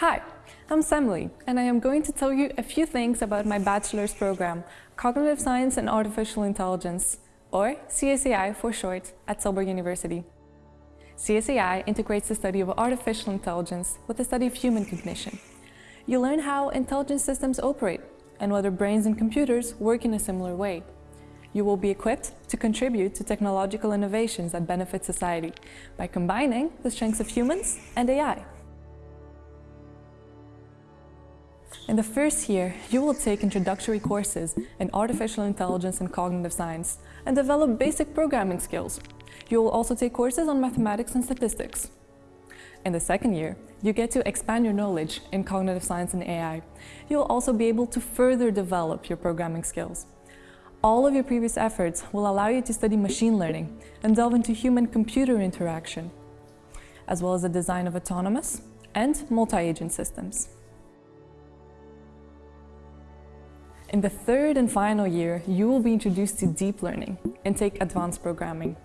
Hi, I'm Semli, and I am going to tell you a few things about my bachelor's program, Cognitive Science and Artificial Intelligence, or CSAI for short, at Tilburg University. CSAI integrates the study of artificial intelligence with the study of human cognition. You learn how intelligent systems operate and whether brains and computers work in a similar way. You will be equipped to contribute to technological innovations that benefit society by combining the strengths of humans and AI. In the first year, you will take introductory courses in artificial intelligence and cognitive science and develop basic programming skills. You will also take courses on mathematics and statistics. In the second year, you get to expand your knowledge in cognitive science and AI. You'll also be able to further develop your programming skills. All of your previous efforts will allow you to study machine learning and delve into human-computer interaction, as well as the design of autonomous and multi-agent systems. In the third and final year, you will be introduced to deep learning and take advanced programming.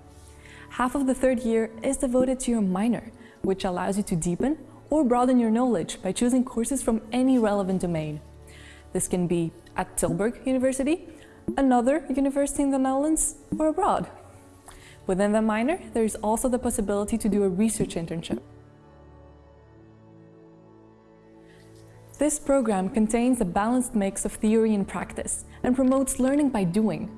Half of the third year is devoted to your minor, which allows you to deepen or broaden your knowledge by choosing courses from any relevant domain. This can be at Tilburg University, another university in the Netherlands, or abroad. Within the minor, there is also the possibility to do a research internship. This program contains a balanced mix of theory and practice and promotes learning by doing.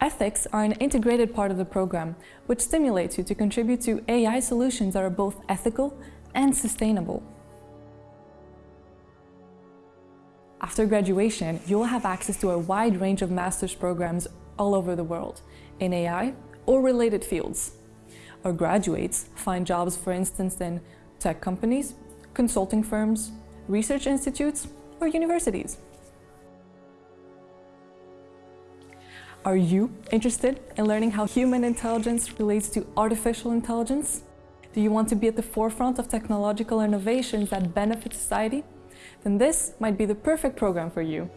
Ethics are an integrated part of the program, which stimulates you to contribute to AI solutions that are both ethical and sustainable. After graduation, you will have access to a wide range of master's programs all over the world in AI or related fields. Our graduates find jobs, for instance, in tech companies, consulting firms, research institutes, or universities. Are you interested in learning how human intelligence relates to artificial intelligence? Do you want to be at the forefront of technological innovations that benefit society? Then this might be the perfect program for you.